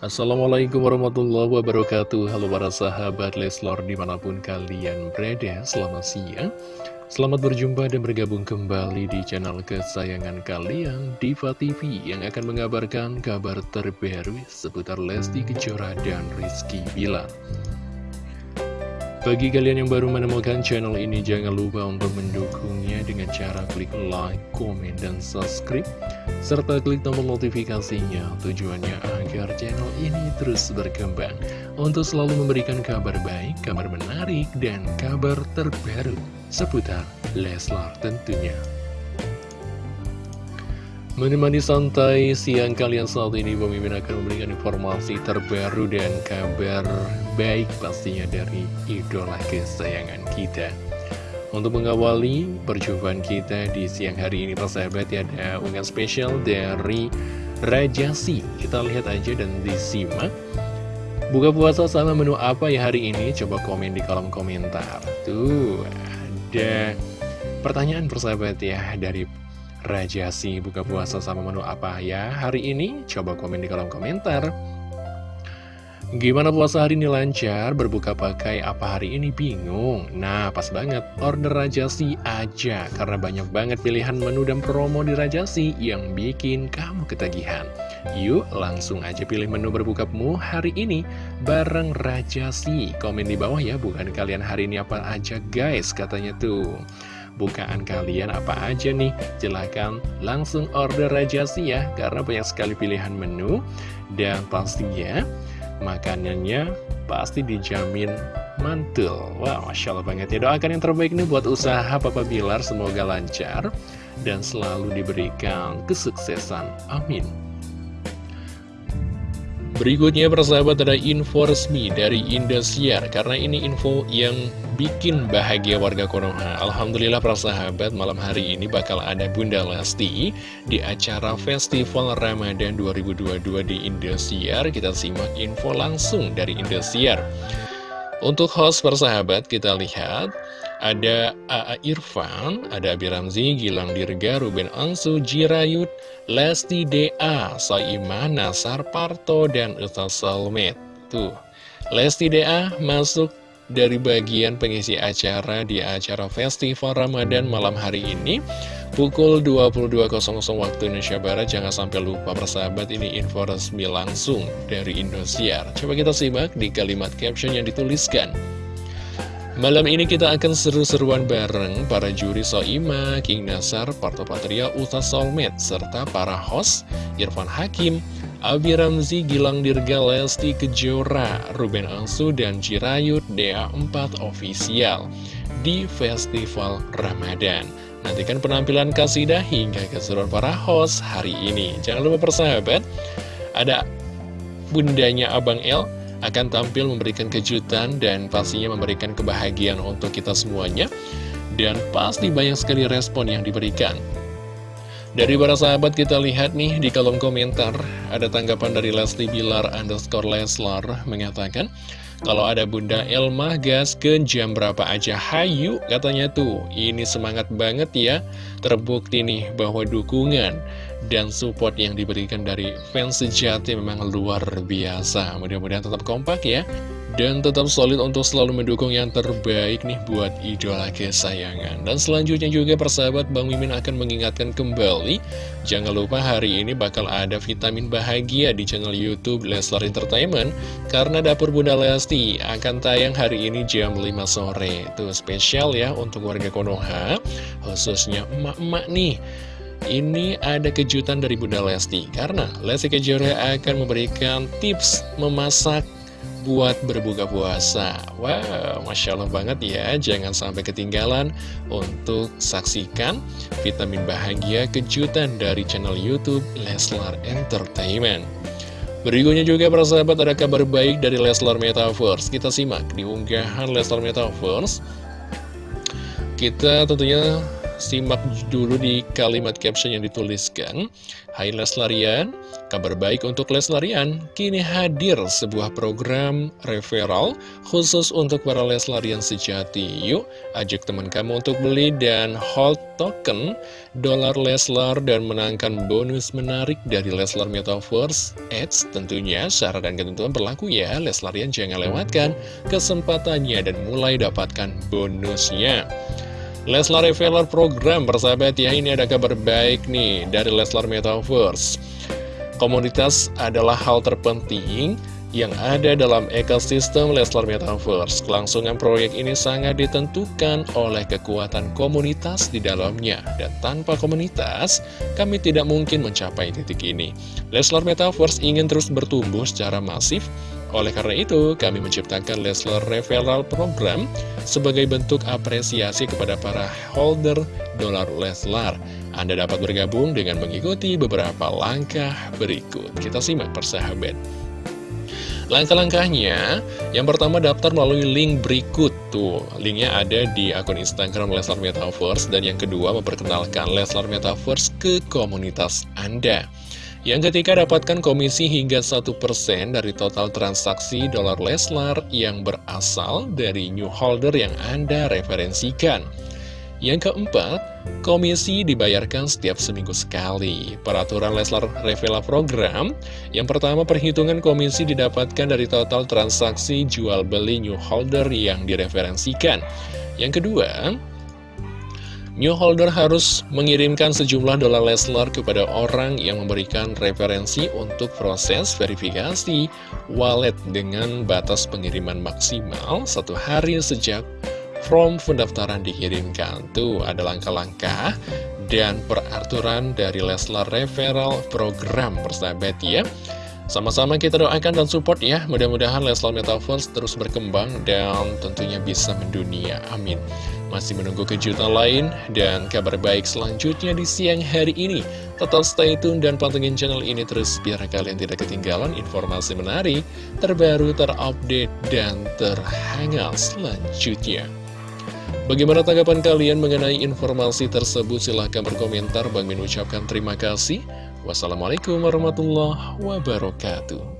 Assalamualaikum warahmatullahi wabarakatuh. Halo para sahabat Leslor di mana pun kalian berada Selamat siang. Selamat berjumpa dan bergabung kembali di channel kesayangan kalian Diva TV yang akan mengabarkan kabar terbaru seputar Lesti Kejora dan Rizky Bilar bagi kalian yang baru menemukan channel ini, jangan lupa untuk mendukungnya dengan cara klik like, komen, dan subscribe, serta klik tombol notifikasinya. Tujuannya agar channel ini terus berkembang untuk selalu memberikan kabar baik, kabar menarik, dan kabar terbaru seputar Leslar tentunya. Menemani santai siang kalian saat ini Pemimpin akan memberikan informasi terbaru dan kabar baik pastinya dari idola kesayangan kita. Untuk mengawali perjumpaan kita di siang hari ini persahabat ya ada unggahan spesial dari Rajasi Kita lihat aja dan disimak. Buka puasa sama menu apa ya hari ini? Coba komen di kolom komentar. Tuh ada pertanyaan persahabat ya dari Raja si buka puasa sama menu apa ya hari ini? Coba komen di kolom komentar. Gimana puasa hari ini lancar? Berbuka pakai apa hari ini? Bingung? Nah, pas banget. Order Rajasi aja. Karena banyak banget pilihan menu dan promo di Rajasi yang bikin kamu ketagihan. Yuk, langsung aja pilih menu berbukamu hari ini bareng Rajasi. Komen di bawah ya, bukan kalian hari ini apa aja guys, katanya tuh bukaan kalian apa aja nih? Silahkan langsung order Rajasi ya, karena banyak sekali pilihan menu. Dan pastinya makanannya pasti dijamin mantul. Wah, wow, Masya Allah banget ya. Doakan yang terbaik nih buat usaha Papa Bilar, semoga lancar dan selalu diberikan kesuksesan. Amin. Berikutnya persahabat ada info resmi dari Indosiar. Karena ini info yang bikin bahagia warga Konoha. Alhamdulillah persahabat malam hari ini bakal ada Bunda Lesti Di acara Festival Ramadan 2022 di Indosiar. Kita simak info langsung dari Indosiar. Untuk host persahabat kita lihat ada A.A. Irfan, ada Abi Ramzi, Gilang Dirga, Ruben Ansu, Jirayut, Lesti D.A., Soiman, Nasar Parto, dan Ustaz Salmet. Tuh, Lesti D.A. masuk dari bagian pengisi acara di acara Festival Ramadan malam hari ini pukul 22.00 waktu Indonesia Barat jangan sampai lupa persahabat ini info resmi langsung dari Indosiar coba kita simak di kalimat caption yang dituliskan Malam ini kita akan seru-seruan bareng para juri Soima, King Nasar, Parto Patria, Uta Solmed, serta para host Irfan Hakim, Abi Ramzi, Gilang Dirga, Lesti Kejora, Ruben Ansu, dan Jirayut DA4 Official di Festival Ramadan. Nantikan penampilan kasidah hingga keseruan para host hari ini. Jangan lupa persahabat, ada bundanya Abang El, akan tampil memberikan kejutan dan pastinya memberikan kebahagiaan untuk kita semuanya. Dan pasti banyak sekali respon yang diberikan. Dari para sahabat kita lihat nih di kolom komentar ada tanggapan dari Leslie Bilar underscore Leslar mengatakan kalau ada Bunda Elma gas ke jam berapa aja hayu katanya tuh ini semangat banget ya terbukti nih bahwa dukungan dan support yang diberikan dari fans sejati memang luar biasa. Mudah-mudahan tetap kompak ya. Dan tetap solid untuk selalu mendukung yang terbaik nih buat idola kesayangan. Dan selanjutnya juga persahabat Bang Mimin akan mengingatkan kembali, jangan lupa hari ini bakal ada vitamin bahagia di channel Youtube Leslar Entertainment. Karena Dapur Bunda Lesti akan tayang hari ini jam 5 sore. Itu spesial ya untuk warga Konoha, khususnya emak-emak nih ini ada kejutan dari Bunda Lesti Karena Lesti Kejora akan memberikan tips memasak buat berbuka puasa. Wow, Masya Allah banget ya. Jangan sampai ketinggalan untuk saksikan vitamin bahagia kejutan dari channel Youtube Leslar Entertainment. Berikutnya juga para sahabat ada kabar baik dari Leslar Metaverse. Kita simak di unggahan Leslar Metaverse. Kita tentunya simak dulu di kalimat caption yang dituliskan. Hai Leslarian, kabar baik untuk Leslarian. Kini hadir sebuah program referral khusus untuk para Leslarian sejati. Yuk, ajak teman kamu untuk beli dan hold token dolar Leslar dan menangkan bonus menarik dari Leslar Metaverse. Ads tentunya syarat dan ketentuan berlaku ya. Leslarian jangan lewatkan kesempatannya dan mulai dapatkan bonusnya. Leslar Revealer Program, persahabat ya, ini ada kabar baik nih dari Leslar Metaverse. Komunitas adalah hal terpenting yang ada dalam ekosistem Leslar Metaverse. Kelangsungan proyek ini sangat ditentukan oleh kekuatan komunitas di dalamnya. Dan tanpa komunitas, kami tidak mungkin mencapai titik ini. Leslar Metaverse ingin terus bertumbuh secara masif oleh karena itu, kami menciptakan Leslar Referral Program sebagai bentuk apresiasi kepada para holder dolar Leslar. Anda dapat bergabung dengan mengikuti beberapa langkah berikut. Kita simak persahabat. Langkah-langkahnya, yang pertama daftar melalui link berikut tuh. Linknya ada di akun Instagram Leslar Metaverse dan yang kedua memperkenalkan Leslar Metaverse ke komunitas Anda. Yang ketiga, dapatkan komisi hingga 1% dari total transaksi dolar Leslar yang berasal dari new holder yang Anda referensikan. Yang keempat, komisi dibayarkan setiap seminggu sekali. Peraturan Leslar Revela Program, yang pertama perhitungan komisi didapatkan dari total transaksi jual beli new holder yang direferensikan. Yang kedua, New holder harus mengirimkan sejumlah dolar Leslar kepada orang yang memberikan referensi untuk proses verifikasi wallet dengan batas pengiriman maksimal satu hari sejak form pendaftaran dikirimkan. Tuh ada langkah-langkah dan peraturan dari Leslar Referral Program persahabat ya. Sama-sama kita doakan dan support ya, mudah-mudahan Leslar Metaverse terus berkembang dan tentunya bisa mendunia. Amin. Masih menunggu kejutan lain dan kabar baik selanjutnya di siang hari ini. Tetap stay tune dan pantengin channel ini terus biar kalian tidak ketinggalan informasi menarik, terbaru, terupdate, dan terhangat selanjutnya. Bagaimana tanggapan kalian mengenai informasi tersebut? Silahkan berkomentar. Bang Min ucapkan terima kasih. Wassalamualaikum warahmatullahi wabarakatuh.